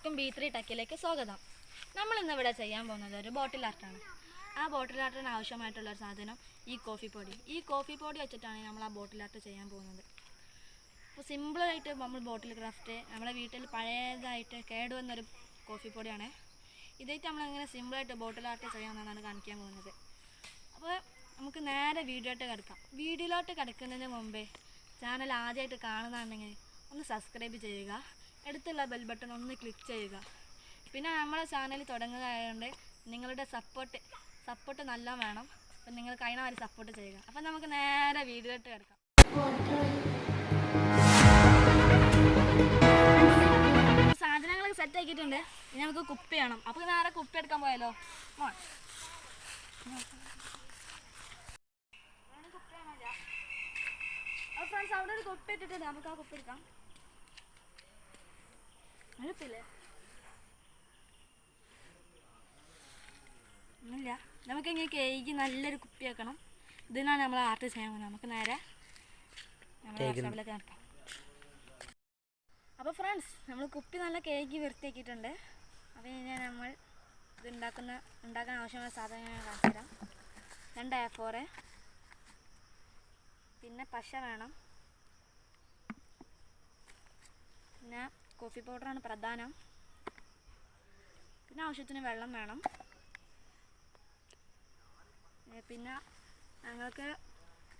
എല്ലാവർക്കും B three ടക്കിലേക്ക് സ്വാഗതം. നമ്മൾ ഇന്ന് ഇവിടെ ചെയ്യാൻ പോകുന്നത് ഒരു ബോട്ടിൽ ആർട്ടാണ് ആ ബോട്ടിൽ ആർട്ടിന് ആവശ്യമായിട്ടുള്ള ഒരു സാധനം ഈ കോഫി പൊടി. ഈ കോഫി പൊടി വെച്ചിട്ടാണ് നമ്മൾ ആ ബോട്ടിൽ ആർട്ട് ചെയ്യാൻ പോകുന്നത്. അപ്പോൾ സിമ്പിളായിട്ട് നമ്മൾ ബോട്ടിൽ ക്രാഫ്റ്റ് നമ്മുടെ വീട്ടിൽ പഴയതായിട്ട് കേടുവന്നൊരു കോഫി പൊടിയാണ്. ഇതായിട്ട് നമ്മളെങ്ങനെ സിമ്പിളായിട്ട് ബോട്ടിൽ ആർട്ട് ചെയ്യാമെന്നാണ് കാണിക്കാൻ പോകുന്നത്. അപ്പോൾ നമുക്ക് നേരെ വീഡിയോട്ട് കിടക്കാം. വീഡിയോയിലോട്ട് കിടക്കുന്നതിന് മുമ്പേ ചാനൽ ആദ്യമായിട്ട് കാണുന്നതാണെങ്കിൽ ഒന്ന് സബ്സ്ക്രൈബ് ചെയ്യുക. അടുത്തുള്ള ബെൽ ബട്ടൺ ഒന്ന് ക്ലിക്ക് ചെയ്യുക. പിന്നെ നമ്മളെ ചാനൽ തുടങ്ങുന്നതായതുകൊണ്ട് നിങ്ങളുടെ സപ്പോർട്ട് സപ്പോർട്ട് നല്ല വേണം. അപ്പം നിങ്ങൾ കഴിഞ്ഞ സപ്പോർട്ട് ചെയ്യുക. അപ്പം നമുക്ക് നേരെ വീഡിയോയിട്ട് കിടക്കാം. സാധനങ്ങളൊക്കെ സെറ്റ് ആക്കിയിട്ടുണ്ട്. ഇനി നമുക്ക് കുപ്പി വേണം. അപ്പോൾ നേരെ കുപ്പി എടുക്കാൻ പോയാലോ? ഫ്രണ്ട്സ് അവിടെ ഒരു കുപ്പി ഇട്ടിട്ടുണ്ട്. നമുക്ക് ആ കുപ്പി എടുക്കാം. അടുപ്പില്ലേ ഇല്ല നമുക്ക് ഇങ്ങനെ കേക്ക് നല്ലൊരു കുപ്പി ആക്കണം ഇതിനാണ് നമ്മൾ ആർട്ട് ചെയ്യാൻ പോകുന്നത്. നമുക്ക് നേരെ അപ്പൊ അപ്പോൾ ഫ്രണ്ട്സ് നമ്മൾ കുപ്പി നല്ല കേക്ക് വൃത്തിയാക്കിയിട്ടുണ്ട്. അപ്പോൾ ഇനി നമ്മൾ ഇത് ഉണ്ടാക്കുന്ന ഉണ്ടാക്കാൻ ആവശ്യമായ സാധനങ്ങൾ ഞാൻ കാണിച്ചു തരാം. രണ്ട് എ ഫോറ് പിന്നെ പശ വേണം. പിന്നെ കോഫി പൗഡറാണ് പ്രധാനം. പിന്നെ ആവശ്യത്തിന് വെള്ളം വേണം. പിന്നെ ഞങ്ങൾക്ക്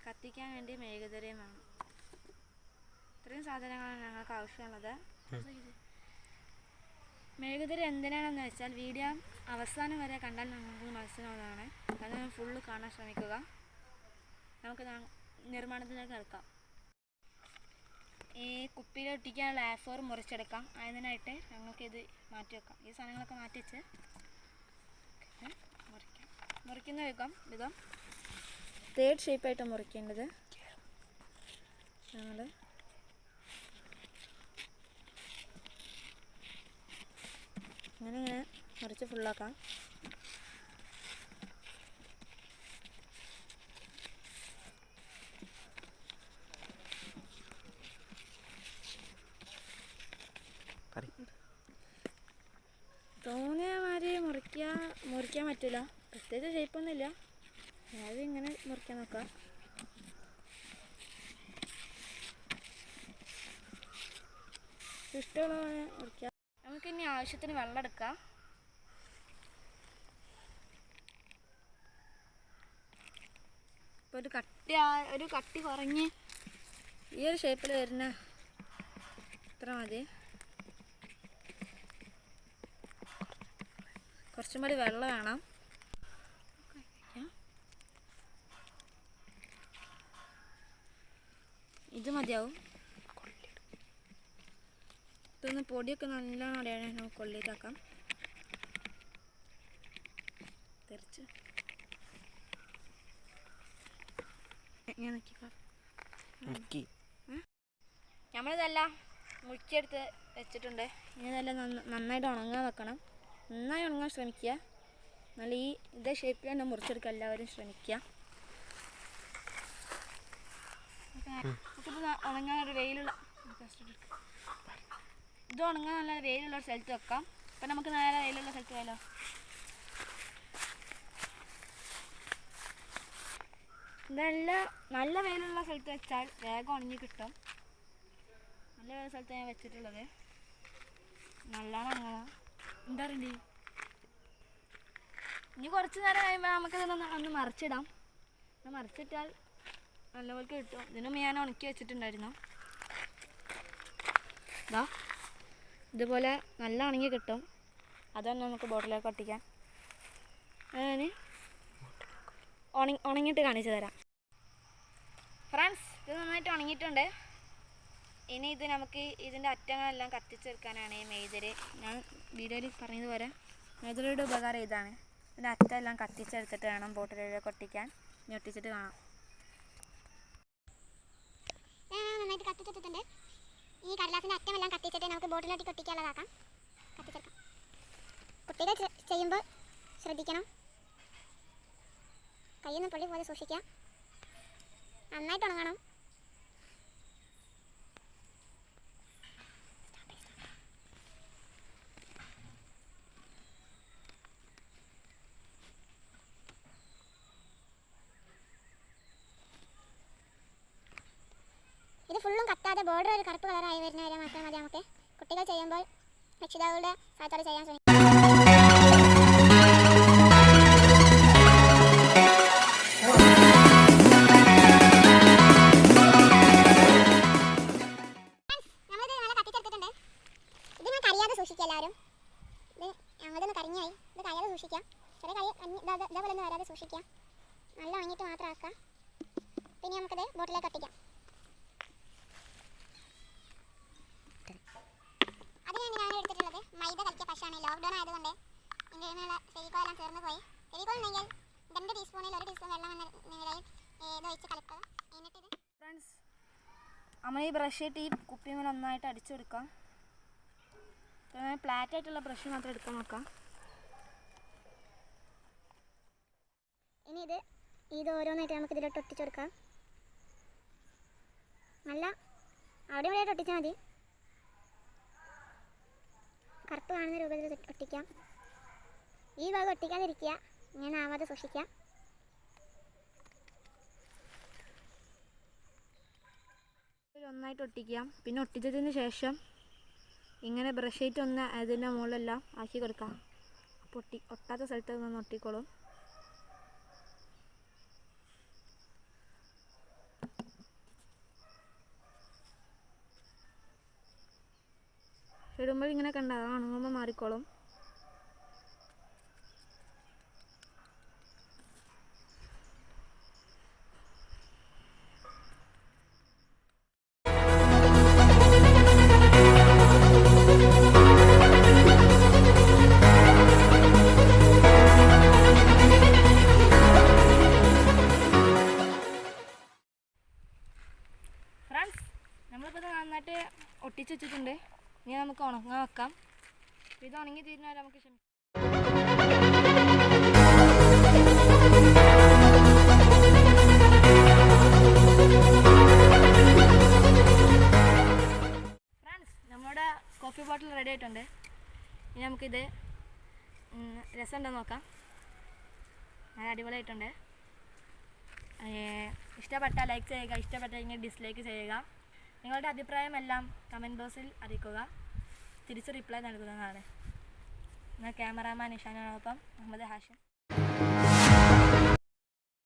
കത്തിക്കാൻ വേണ്ടി മേഘതരയും വേണം. ഇത്രയും സാധനങ്ങളാണ് ഞങ്ങൾക്ക് ആവശ്യമുള്ളത്. മെഴുകുതിരി എന്തിനാണെന്ന് വെച്ചാൽ വീഡിയോ അവസാനം വരെ കണ്ടാൽ നിങ്ങൾക്ക് മനസ്സിലാവുന്നതാണ്. അത് ഫുള്ള് കാണാൻ ശ്രമിക്കുക. നമുക്ക് നിർമ്മാണത്തിലേക്ക് കിടക്കാം ഈ കുപ്പിയിൽ ഒട്ടിക്കാനുള്ള ആഫോർ മുറിച്ചെടുക്കാം. അതിനായിട്ട് ഞങ്ങൾക്കിത് മാറ്റി വെക്കാം. ഈ സാധനങ്ങളൊക്കെ മാറ്റി വെച്ച് മുറിക്കാം. മുറിക്കുന്ന വിധം വിധം തേർഡ് ഷേപ്പായിട്ട് മുറിക്കേണ്ടത്. ഞങ്ങൾ അങ്ങനെ ഇങ്ങനെ മുറിച്ച് ഫുള്ളാക്കാം തോന്നിയ മാതിരി മുറിക്കാൻ മുറിക്കാൻ പറ്റില്ല പ്രത്യേകിച്ച് ഷേപ്പൊന്നുമില്ല ഞാൻ ഇങ്ങനെ മുറിക്കാൻ നോക്കാം. ഇഷ്ടമുള്ള മുറിക്കാം. നമുക്ക് ഇനി ആവശ്യത്തിന് വെള്ളം എടുക്കാം. ഇപ്പോൾ ഒരു കട്ടി ഒരു കട്ടി കുറഞ്ഞ് ഈ ഒരു ഷേപ്പിൽ വരുന്ന ഇത്ര മതി. കുറച്ചും കൂടി വെള്ളം വേണം ഇത് മതിയാവും. ഇതൊന്ന് പൊടിയൊക്കെ നല്ല നമുക്ക് കൊള്ളിയിട്ടാക്കാം തെറിച്ച്. ഞാൻ നമ്മളിതെല്ലാം മുറിച്ചെടുത്ത് വെച്ചിട്ടുണ്ട്. ഇനി ഇതെല്ലാം നന്ന- നന്നായിട്ട് ഉണങ്ങാൻ വെക്കണം. നന്നായി ഉണങ്ങാൻ ശ്രമിക്കുക. നല്ല ഈ ഇതേ ഷേപ്പിൽ തന്നെ മുറിച്ചെടുക്കാൻ എല്ലാവരും ശ്രമിക്കുക. ഉണങ്ങാൻ ഒരു വെയിലുള്ള ഇത് ഉണങ്ങാൻ നല്ല വെയിലുള്ള ഒരു സ്ഥലത്ത് വെക്കാം. അപ്പം നമുക്ക് നേരെ വെയിലുള്ള സ്ഥലത്ത് പോയാലോ നല്ല നല്ല വെയിലുള്ള സ്ഥലത്ത് വെച്ചാൽ വേഗം ഉണങ്ങി കിട്ടും. നല്ല വെയിലുള്ള സ്ഥലത്ത് ഞാൻ വെച്ചിട്ടുള്ളത്. നല്ലോണം ഉണങ്ങണം. എന്താ പറയണ്ടേ? ഇനി കുറച്ച് നേരം കഴിയുമ്പോൾ നമുക്കതൊന്ന് ഒന്ന് മറിച്ചിടാം. മറിച്ചിട്ടാൽ നല്ലപോലെ കിട്ടും. ഇതിന് ഞാൻ ഉണക്കി വെച്ചിട്ടുണ്ടായിരുന്നു. ഇതാ ഇതുപോലെ നല്ല ഉണങ്ങി കിട്ടും. അതാണ് നമുക്ക് ബോട്ടിലേക്ക് ഒട്ടിക്കാൻ. ഞാൻ ഉണങ്ങി ഉണങ്ങിയിട്ട് കാണിച്ചു തരാം. ഫ്രണ്ട്സ് ഇത് നന്നായിട്ട് ഉണങ്ങിയിട്ടുണ്ട്. ഇനി ഇത് നമുക്ക് ഇതിന്റെ അറ്റങ്ങളെല്ലാം കത്തിച്ചെടുക്കാനാണ് ഈ മെയ്തര് ഞാൻ വീഡിയോയിൽ പറഞ്ഞതുപോലെ മെയ്തരയുടെ ഉപകാരം ഇതാണ്. ഇതിന്റെ അറ്റമെല്ലാം കത്തിച്ചെടുത്തിട്ട് വേണം ബോട്ടിലേക്ക് ഒട്ടിക്കാൻ. ഇനി ഒട്ടിച്ചിട്ട് കാണാം ഞാൻ നന്നായിട്ട് കത്തിച്ചെടുത്തിട്ടുണ്ട് ഈ കടലാസിന്റെ അറ്റമെല്ലാം കത്തിച്ചിട്ട് നമുക്ക് ബോട്ടിലോട്ട് കൊട്ടിക്കാനുള്ളതാക്കാം കത്തിച്ചെടുക്കാം. കുട്ടികൾ ചെയ്യുമ്പോൾ ശ്രദ്ധിക്കണം. കയ്യിൽ നിന്ന് പൊള്ളി പോലെ സൂക്ഷിക്കുക. നന്നായിട്ട് ഉണങ്ങണം. നിൽക്കാതെ ബോർഡർ ഒരു കറുപ്പ് കളറായി വരുന്ന വരെ മാത്രം മതി നമുക്ക്. കുട്ടികൾ ചെയ്യുമ്പോൾ രക്ഷിതാക്കളുടെ സഹായത്തോടെ ചെയ്യാൻ ശ്രമിക്കും. എല്ലാവരും. ഇത് കരിഞ്ഞായി. ഇത് കരിയാതെ സൂക്ഷിക്കാം. ചെറിയ കരി ഇതാ- ഇതാ- ഇതേപോലെ ഒന്ന് വരാതെ സൂക്ഷിക്കാം. നല്ല ഉണങ്ങിയിട്ട് മാത്രം ആക്കാം. പിന്നെ നമുക്കത് ബോട്ടിലേക്ക് ഒട്ടിക്കാം നമ്മൾ ഈ ബ്രഷ് ഇട്ട് ഈ കുപ്പിമേൽ ഒന്നായിട്ട് അടിച്ചു കൊടുക്കാം ഫ്ലാറ്റ് ആയിട്ടുള്ള ബ്രഷ് മാത്രം എടുക്കാൻ നോക്കാം. ഇനി ഇത് ഇത് ഓരോന്നായിട്ട് നമുക്ക് ഇതിലോട്ട് ഒട്ടിച്ചു കൊടുക്കാം. നല്ല അവിടെ ഇവിടെയായിട്ട് ഒട്ടിച്ചാൽ മതി. കറുപ്പ് കാണുന്ന രൂപത്തിൽ ഒട്ടിക്കാം. ഈ ഭാഗം ഒട്ടിക്കാതിരിക്കുക. ഇങ്ങനെ ആവാതെ സൂക്ഷിക്കുക ഇതിൽ ഒന്നായിട്ട് ഒട്ടിക്കാം. പിന്നെ ഒട്ടിച്ചതിന് ശേഷം ഇങ്ങനെ ബ്രഷ് ഷീറ്റ് ഒന്ന് അതിന്റെ മുകളിലെല്ലാം ആക്കി കൊടുക്കാം. അപ്പോൾ ഒട്ടി ഒട്ടാത്ത സ്ഥലത്ത് നിന്ന് ഒട്ടിക്കോളും. ഇടുമ്പോൾ ഇങ്ങനെ കണ്ട? ഉണങ്ങുമ്പോൾ മാറിക്കോളും. നന്നായിട്ട് ഒട്ടിച്ച് വെച്ചിട്ടുണ്ട്. ഇനി നമുക്ക് ഉണങ്ങാൻ വെക്കാം. ഇത് ഉണങ്ങി തീരുന്നവരെ നമുക്ക് ക്ഷമിക്കാം. നമ്മുടെ കോഫി ബോട്ടിൽ റെഡി ആയിട്ടുണ്ട്. ഇനി നമുക്കിത് രസം രസമുണ്ടോ നോക്കാം. നല്ല അടിപൊളിയായിട്ടുണ്ട്. ഇഷ്ടപ്പെട്ട ലൈക്ക് ചെയ്യുക ഇഷ്ടപ്പെട്ടില്ലെങ്കിൽ ഡിസ്ലൈക്ക് ചെയ്യുക. നിങ്ങളുടെ അഭിപ്രായമെല്ലാം കമന്റ് ബോക്സിൽ അറിയിക്കുക. തിരിച്ച് റിപ്ലൈ നൽകുന്നതാണ്. എന്നാൽ ക്യാമറാമാൻ ഇഷാനോടൊപ്പം മുഹമ്മദ് ഹാഷിം.